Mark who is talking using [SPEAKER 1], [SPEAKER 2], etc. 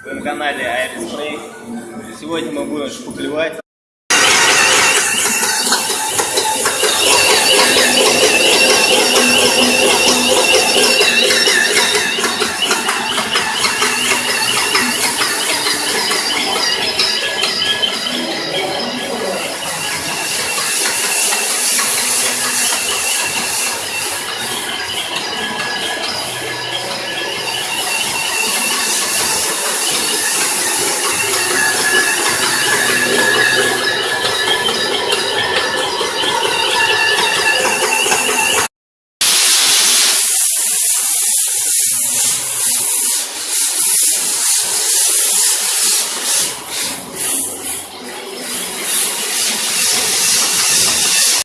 [SPEAKER 1] своем канале Aerospray. Сегодня мы будем шпаклевать